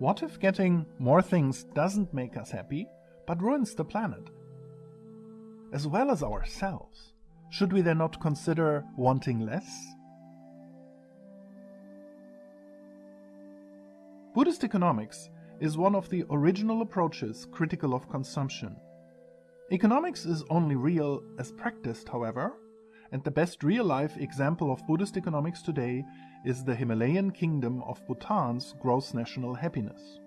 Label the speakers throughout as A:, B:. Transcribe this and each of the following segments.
A: What if getting more things doesn't make us happy, but ruins the planet? As well as ourselves, should we then not consider wanting less? Buddhist economics is one of the original approaches critical of consumption. Economics is only real as practiced, however, and the best real-life example of Buddhist economics today is the Himalayan kingdom of Bhutan's gross national happiness.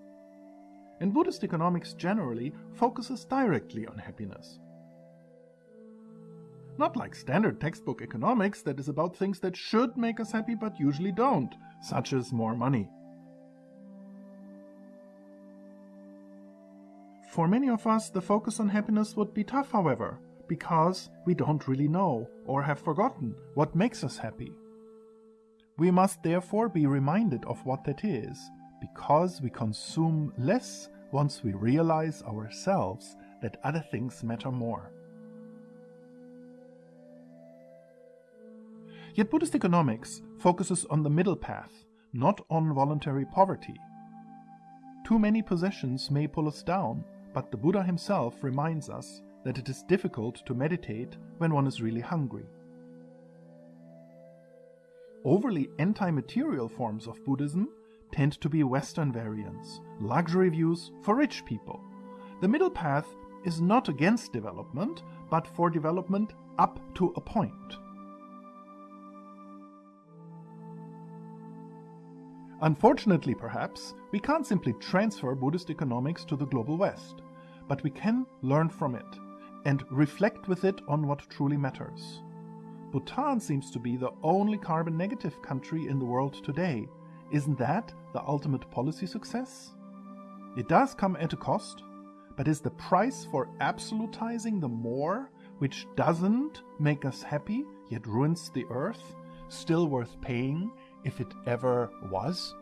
A: And Buddhist economics generally focuses directly on happiness. Not like standard textbook economics that is about things that should make us happy but usually don't, such as more money. For many of us, the focus on happiness would be tough, however, because we don't really know or have forgotten what makes us happy. We must therefore be reminded of what that is, because we consume less once we realize ourselves that other things matter more. Yet Buddhist economics focuses on the middle path, not on voluntary poverty. Too many possessions may pull us down, but the Buddha himself reminds us that it is difficult to meditate when one is really hungry. Overly anti-material forms of Buddhism tend to be Western variants, luxury views for rich people. The middle path is not against development, but for development up to a point. Unfortunately, perhaps, we can't simply transfer Buddhist economics to the global West, but we can learn from it and reflect with it on what truly matters. Bhutan seems to be the only carbon negative country in the world today. Isn't that the ultimate policy success? It does come at a cost, but is the price for absolutizing the more, which doesn't make us happy yet ruins the earth, still worth paying if it ever was?